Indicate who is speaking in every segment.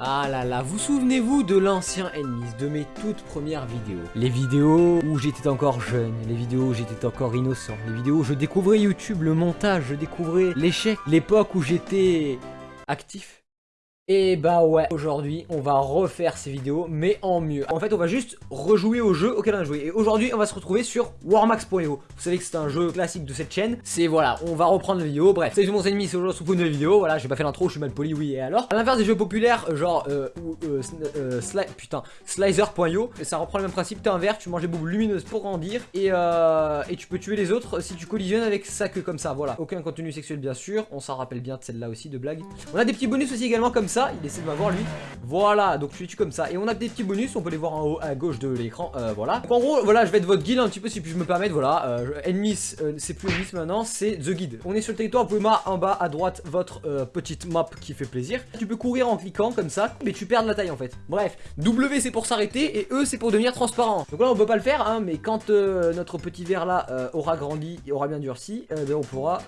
Speaker 1: Ah là là, vous souvenez-vous de l'ancien Enemies, de mes toutes premières vidéos? Les vidéos où j'étais encore jeune, les vidéos où j'étais encore innocent, les vidéos où je découvrais YouTube, le montage, je découvrais l'échec, l'époque où j'étais actif? Et bah ouais, aujourd'hui on va refaire ces vidéos mais en mieux. En fait on va juste rejouer au jeu auquel on a joué. Et aujourd'hui on va se retrouver sur Warmax.io. Vous savez que c'est un jeu classique de cette chaîne. C'est voilà, on va reprendre la vidéo. Bref, salut mon ennemi, c'est aujourd'hui sur une nouvelle vidéo. Voilà, j'ai pas fait l'intro, je suis mal poli, oui et alors. À l'inverse des jeux populaires, genre euh, euh, euh putain, Slicer.io, ça reprend le même principe. T'as un verre, tu manges des boules lumineuses pour grandir et, euh, et tu peux tuer les autres si tu collisionnes avec sa queue comme ça. Voilà, aucun contenu sexuel bien sûr. On s'en rappelle bien de celle-là aussi de blague. On a des petits bonus aussi également comme ça il essaie de m'avoir lui. Voilà, donc je suis comme ça? Et on a des petits bonus, on peut les voir en haut à gauche de l'écran, euh, voilà. Donc en gros, voilà, je vais être votre guide un petit peu si je me permettre, voilà. Euh, Enemies, euh, c'est plus Enemies maintenant, c'est The Guide. On est sur le territoire, vous pouvez en bas à droite votre euh, petite map qui fait plaisir. Tu peux courir en cliquant comme ça, mais tu perds la taille en fait. Bref, W c'est pour s'arrêter et E c'est pour devenir transparent. Donc là on peut pas le faire, hein, mais quand notre petit verre là aura grandi et aura bien durci, ben, on pourra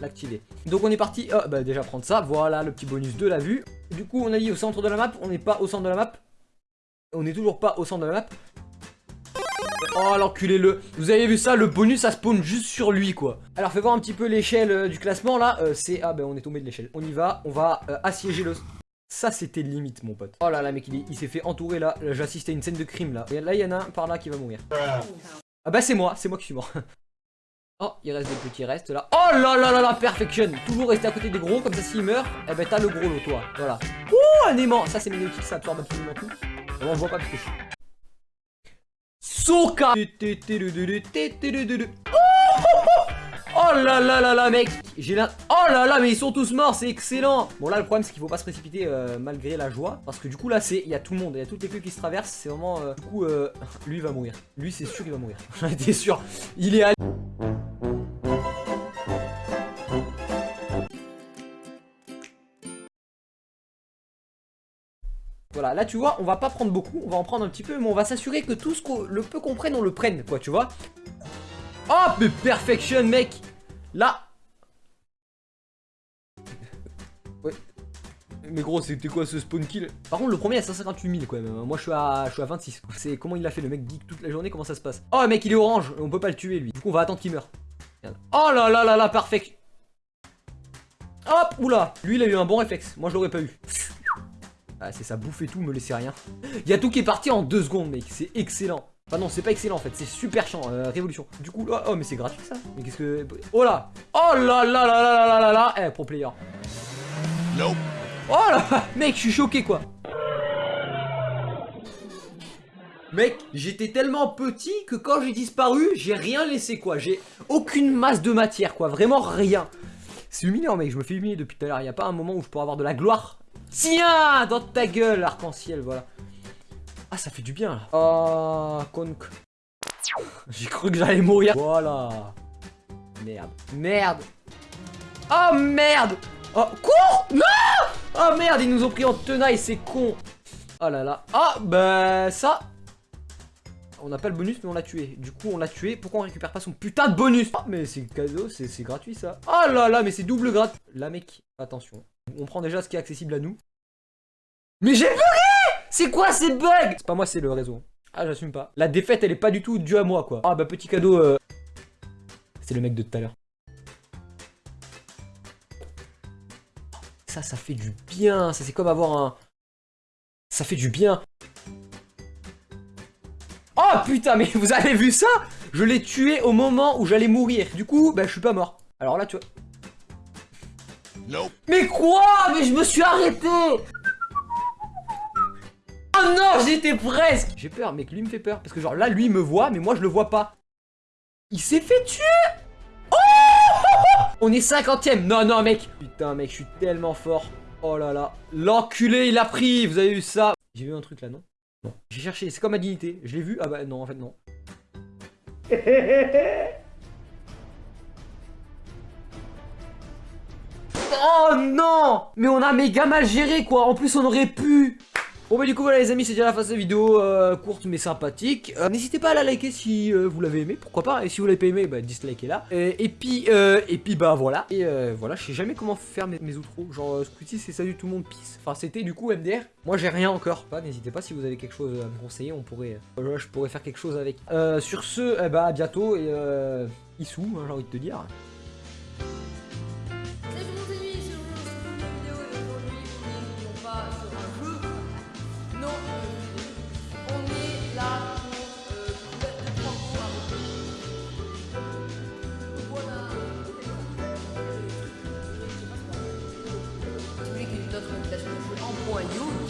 Speaker 1: l'activer. Donc on est parti, bah, déjà prendre ça, voilà le petit bonus de la vue. Du coup, on a dit au centre de la map. On n'est pas au centre de la map. On n'est toujours pas au centre de la map. Oh l'enculé le Vous avez vu ça Le bonus ça spawn juste sur lui quoi. Alors fais voir un petit peu l'échelle euh, du classement là. Euh, C'est... Ah ben on est tombé de l'échelle. On y va On va euh, assiéger le... Ça c'était limite mon pote. Oh là là mec il, s'est fait entourer là, J'assiste à une scène de crime là. Là il y en a un par là qui va mourir. Ah bah c'est moi. C'est moi qui suis mort Oh, il reste des petits restes là. Oh là là là là, perfection Toujours rester à côté des gros, comme ça s'il meurt, eh ben t'as le gros lot toi. Voilà. Ouh, un aimant Ça c'est magnétique, ça absorbe absolument tout. on voit pas parce que je suis... Soka Oh là là là là mec J'ai là... Oh là là mais ils sont tous morts c'est excellent. Bon là le problème c'est qu'il faut pas se précipiter euh, malgré la joie Parce que du coup là c'est il y a tout le monde Il y a toutes les queues qui se traversent C'est vraiment euh, Du coup euh, lui va mourir. Lui c'est sûr qu'il va mourir. J'en étais sûr. Il est à Voilà, là tu vois, on va pas prendre beaucoup, on va en prendre un petit peu, mais on va s'assurer que tout ce que le peu qu'on prenne, on le prenne, quoi, tu vois. Oh, mais perfection, mec Là Ouais. Mais gros, c'était quoi ce spawn kill? Par contre, le premier à 158 000 quoi même. Moi, je suis à, je suis à 26. C'est comment il l'a fait, le mec geek toute la journée, comment ça se passe? Oh, mec, il est orange, on peut pas le tuer, lui. Du coup, on va attendre qu'il meure. Oh là là là là, parfait Hop, oula Lui, il a eu un bon réflexe. Moi, je l'aurais pas eu. Ah, c'est ça, bouffer tout, me laisser rien. Il y a tout qui est parti en deux secondes, mec. C'est excellent. Enfin non, c'est pas excellent en fait, c'est super chiant, euh, révolution. Du coup, oh, oh, mais c'est gratuit ça Mais qu'est-ce que... Oh là Oh là là là là là là là Eh, pro player. Nope. Oh là Mec, je suis choqué quoi Mec, j'étais tellement petit que quand j'ai disparu, j'ai rien laissé quoi. J'ai aucune masse de matière quoi, vraiment rien. C'est humiliant mec, je me fais humilier depuis tout à l'heure. Il a pas un moment où je pourrais avoir de la gloire. Tiens Dans ta gueule, arc-en-ciel, voilà. Ah, ça fait du bien, là. Oh, conk. J'ai cru que j'allais mourir. Voilà. Merde. Merde. Oh, merde Oh, quoi Non Oh, merde, ils nous ont pris en tenaille, c'est con. Oh là là. Ah, bah, ça... On n'a pas le bonus, mais on l'a tué. Du coup, on l'a tué. Pourquoi on récupère pas son putain de bonus? Ah, mais c'est cadeau, c'est gratuit, ça. Oh là là, mais c'est double gratuit. Là, mec, attention. On prend déjà ce qui est accessible à nous. Mais j'ai bugué C'est quoi ces bugs C'est pas moi, c'est le réseau. Ah, j'assume pas. La défaite, elle est pas du tout due à moi, quoi. Ah, bah, petit cadeau. Euh... C'est le mec de tout à l'heure. Ça, ça fait du bien. Ça, c'est comme avoir un... Ça fait du bien. Oh, putain, mais vous avez vu ça? Je l'ai tué au moment où j'allais mourir. Du coup, bah, je suis pas mort. Alors là, tu vois... Mais quoi? Mais je me suis arrêté Oh non, j'étais presque J'ai peur, mec, lui me fait peur. Parce que genre là, lui, me voit, mais moi, je le vois pas. Il s'est fait tuer Oh On est cinquantième Non, non, mec Putain, mec, je suis tellement fort. Oh là là. L'enculé, il a pris Vous avez vu ça? J'ai vu un truc là, non? Non. J'ai cherché, c'est comme ma dignité. Je l'ai vu Ah bah non, en fait, non. Oh non Mais on a méga mal géré quoi En plus on aurait pu Bon bah du coup voilà les amis c'est déjà la fin de cette vidéo euh, courte mais sympathique. Euh, N'hésitez pas à la liker si euh, vous l'avez aimé pourquoi pas Et si vous l'avez pas aimé bah dislikez là. Et, puis et puis bah voilà Et voilà je sais jamais comment faire mes, mes outros. Genre coup-ci c'est salut tout le monde peace. Enfin c'était du coup MDR Moi j'ai rien encore. Pas N'hésitez pas si vous avez quelque chose à me conseiller On pourrait je pourrais faire quelque chose avec. Sur ce eh bah à bientôt et Issou hein, j'ai envie de te dire when you.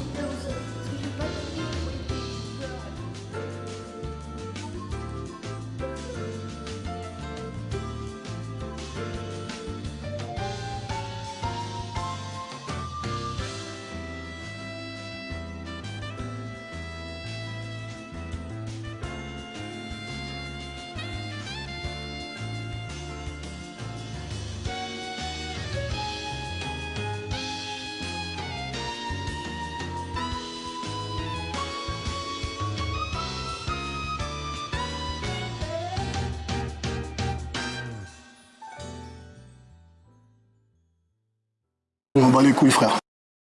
Speaker 2: On va les couilles, frère.